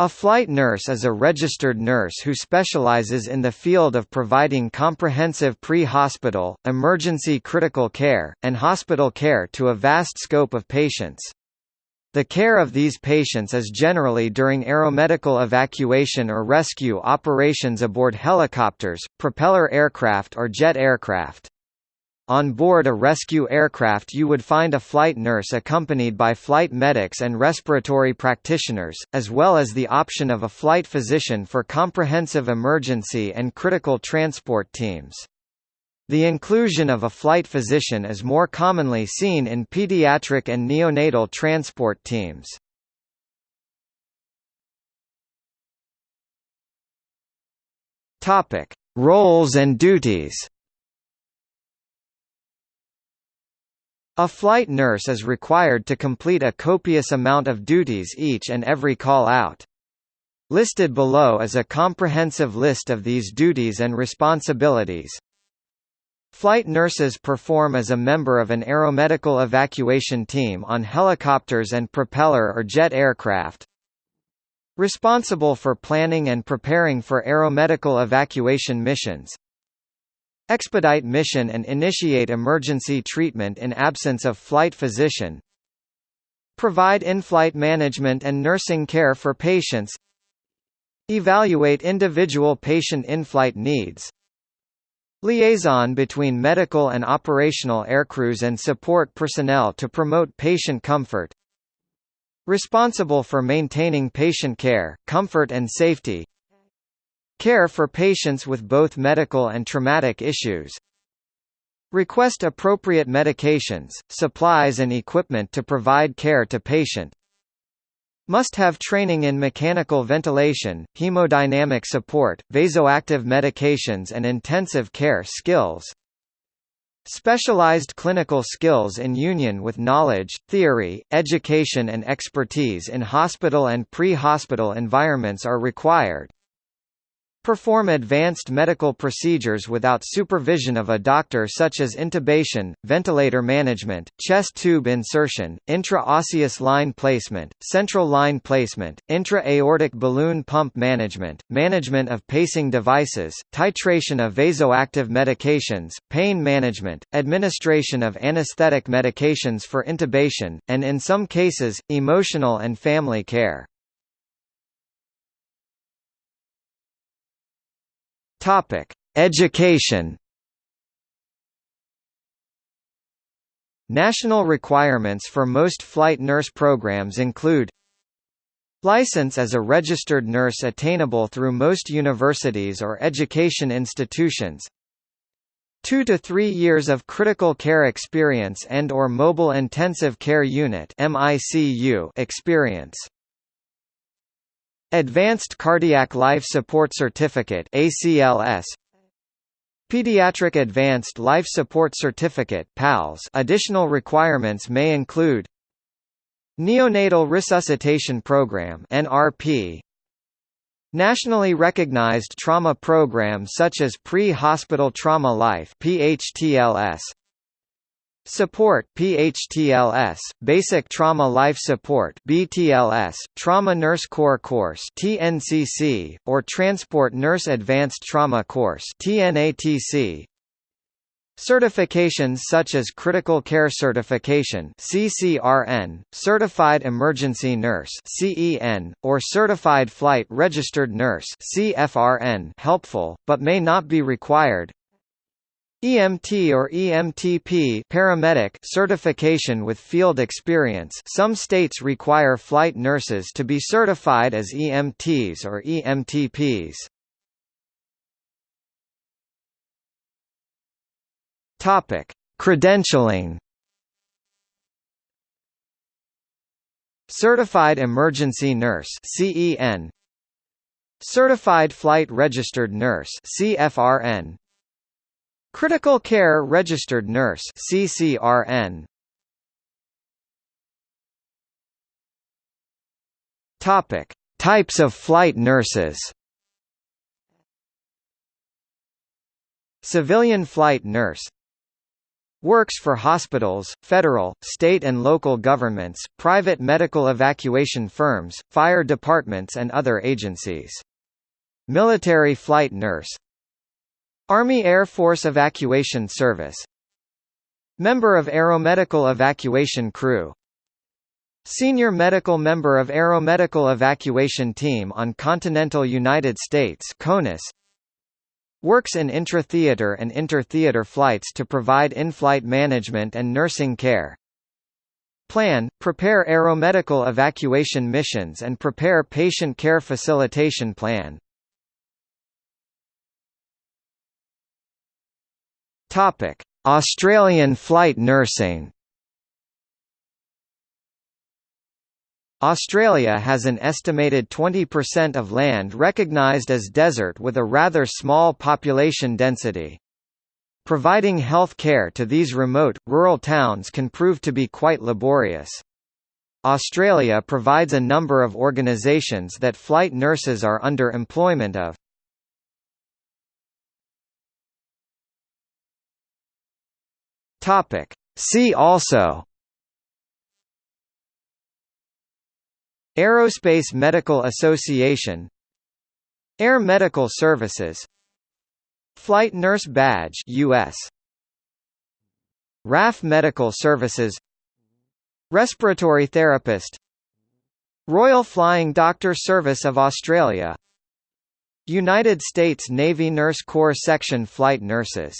A flight nurse is a registered nurse who specializes in the field of providing comprehensive pre-hospital, emergency critical care, and hospital care to a vast scope of patients. The care of these patients is generally during aeromedical evacuation or rescue operations aboard helicopters, propeller aircraft or jet aircraft. On board a rescue aircraft you would find a flight nurse accompanied by flight medics and respiratory practitioners, as well as the option of a flight physician for comprehensive emergency and critical transport teams. The inclusion of a flight physician is more commonly seen in pediatric and neonatal transport teams. Roles and duties A flight nurse is required to complete a copious amount of duties each and every call-out. Listed below is a comprehensive list of these duties and responsibilities. Flight nurses perform as a member of an aeromedical evacuation team on helicopters and propeller or jet aircraft. Responsible for planning and preparing for aeromedical evacuation missions, Expedite mission and initiate emergency treatment in absence of flight physician. Provide in-flight management and nursing care for patients. Evaluate individual patient in-flight needs. Liaison between medical and operational aircrews and support personnel to promote patient comfort. Responsible for maintaining patient care, comfort and safety. Care for patients with both medical and traumatic issues. Request appropriate medications, supplies and equipment to provide care to patient. Must have training in mechanical ventilation, hemodynamic support, vasoactive medications and intensive care skills. Specialized clinical skills in union with knowledge, theory, education and expertise in hospital and pre-hospital environments are required. Perform advanced medical procedures without supervision of a doctor such as intubation, ventilator management, chest tube insertion, intra-osseous line placement, central line placement, intra-aortic balloon pump management, management of pacing devices, titration of vasoactive medications, pain management, administration of anesthetic medications for intubation, and in some cases, emotional and family care. Topic: Education. National requirements for most flight nurse programs include License as a registered nurse attainable through most universities or education institutions 2 to 3 years of critical care experience and or mobile intensive care unit experience Advanced Cardiac Life Support Certificate ACLS Pediatric Advanced Life Support Certificate PALS Additional requirements may include Neonatal Resuscitation Program NRP Nationally recognized trauma programs such as Pre-Hospital Trauma Life PHTLS Support PHTLS, Basic Trauma Life Support BTLS, Trauma Nurse Core Course TNCC, or Transport Nurse Advanced Trauma Course TNATC. Certifications such as Critical Care Certification CCRN, Certified Emergency Nurse CEN, or Certified Flight Registered Nurse CFRN helpful, but may not be required. EMT or EMTP paramedic certification with field experience. Some states require flight nurses to be certified as EMTs or EMTPs. Credentialing. Certified Emergency Nurse CEN Certified Flight Registered Nurse CFRN Critical Care Registered Nurse CCRN Topic. Types of flight nurses. Civilian flight nurse. Works for hospitals, federal, state and local governments, private medical evacuation firms, fire departments and other agencies. Military flight nurse Army Air Force Evacuation Service Member of Aeromedical Evacuation Crew Senior medical member of Aeromedical Evacuation Team on Continental United States CONUS Works in intra-theater and inter-theater flights to provide in-flight management and nursing care. Plan, prepare aeromedical evacuation missions and prepare patient care facilitation plan. Topic: Australian flight nursing. Australia has an estimated 20% of land recognised as desert with a rather small population density. Providing health care to these remote, rural towns can prove to be quite laborious. Australia provides a number of organisations that flight nurses are under employment of. See also. Aerospace Medical Association. Air Medical Services. Flight Nurse Badge US RAF Medical Services. Respiratory Therapist. Royal Flying Doctor Service of Australia. United States Navy Nurse Corps Section Flight Nurses